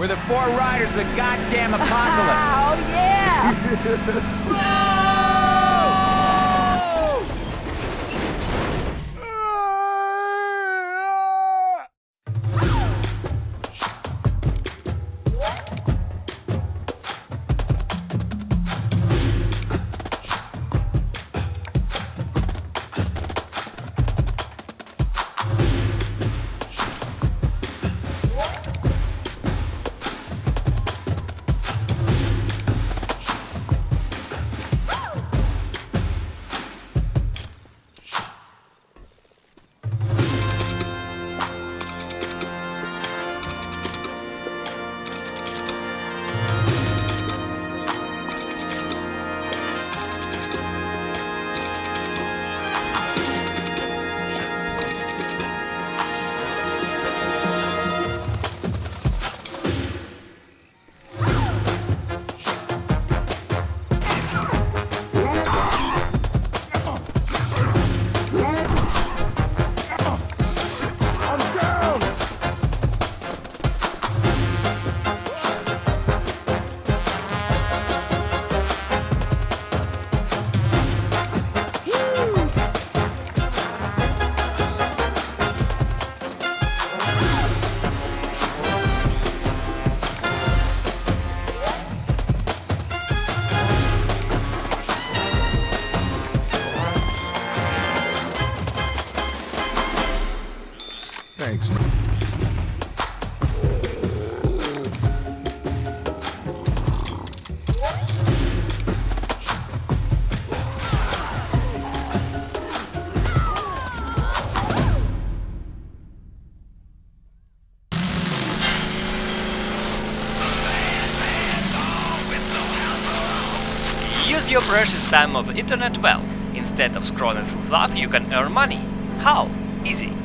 We're the four riders of the goddamn apocalypse. Oh, yeah! Use your precious time of internet well. Instead of scrolling through fluff, you can earn money. How? Easy.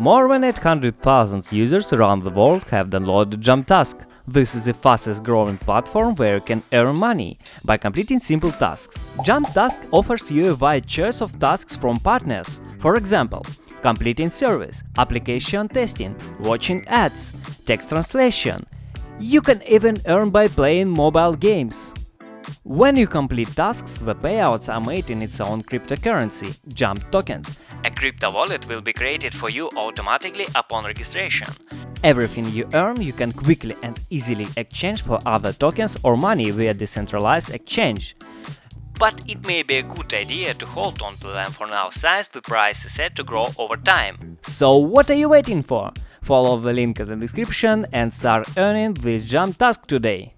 More than 800,000 users around the world have downloaded JumpTask. This is the fastest growing platform where you can earn money by completing simple tasks. JumpTask offers you a wide choice of tasks from partners. For example, completing service, application testing, watching ads, text translation. You can even earn by playing mobile games. When you complete tasks, the payouts are made in its own cryptocurrency, Jump tokens. A crypto wallet will be created for you automatically upon registration. Everything you earn you can quickly and easily exchange for other tokens or money via decentralized exchange. But it may be a good idea to hold on to them for now since the price is set to grow over time. So what are you waiting for? Follow the link in the description and start earning with Jump Task today.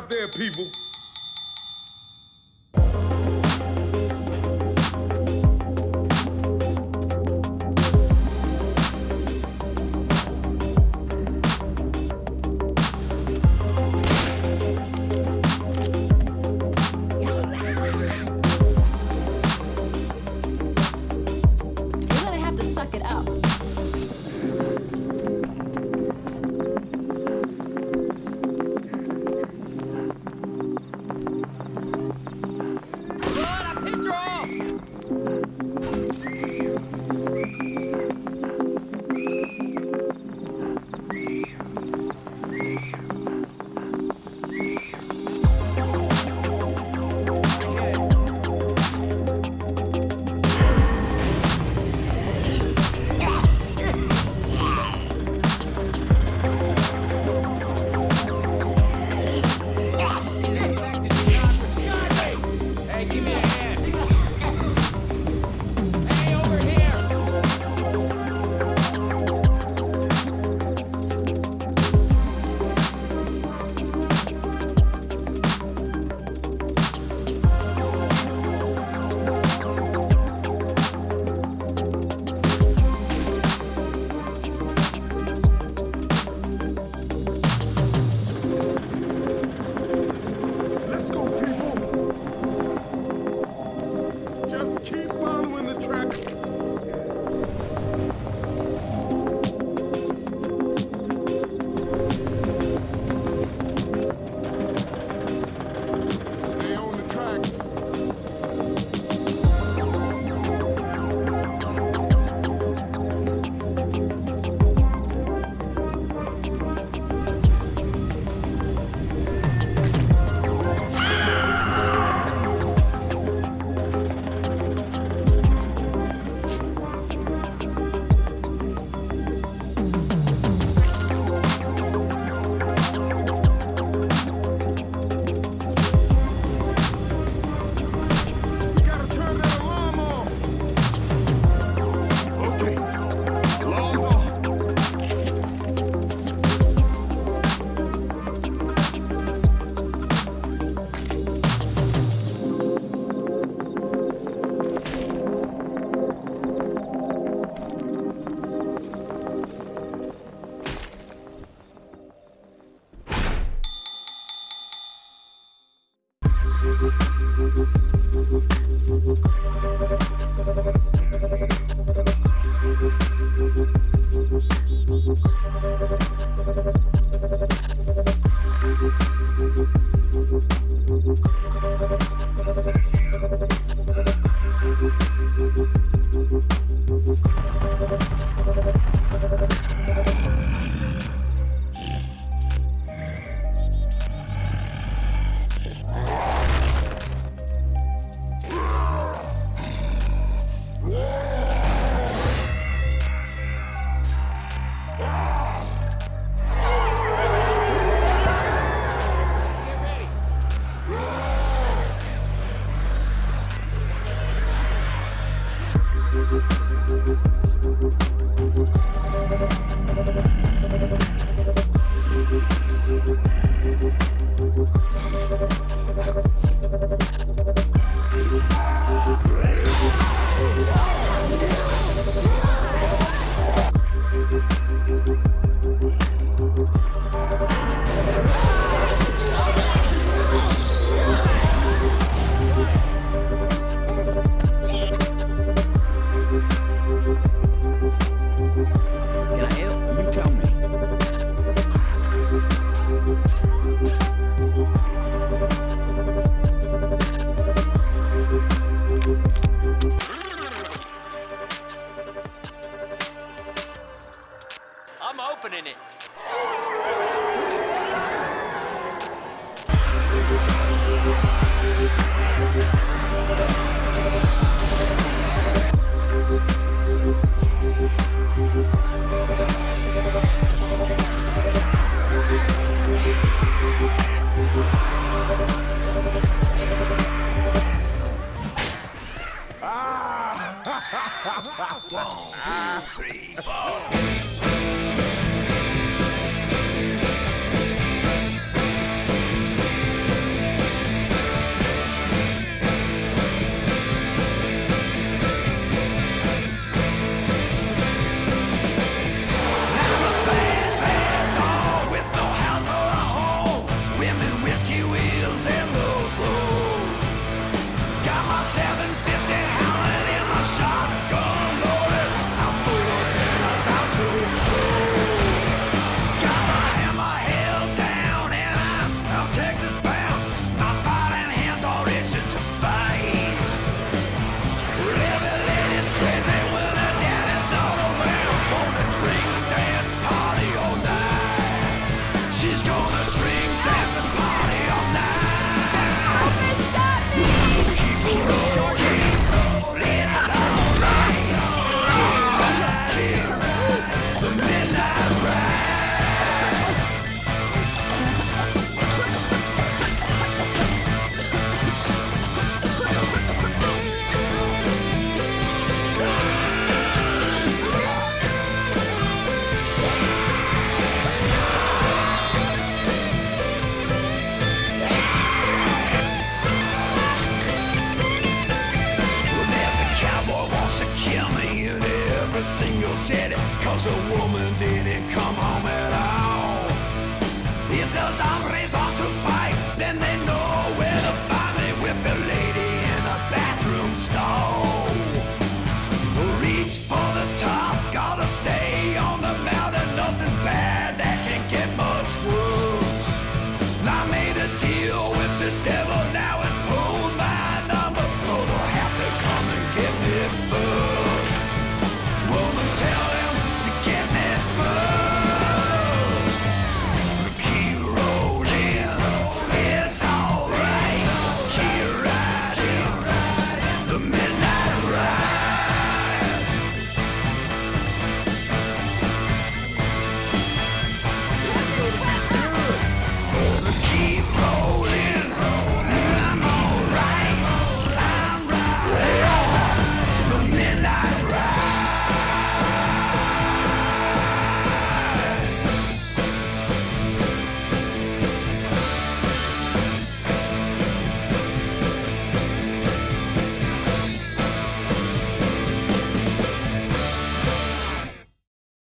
Out there, people.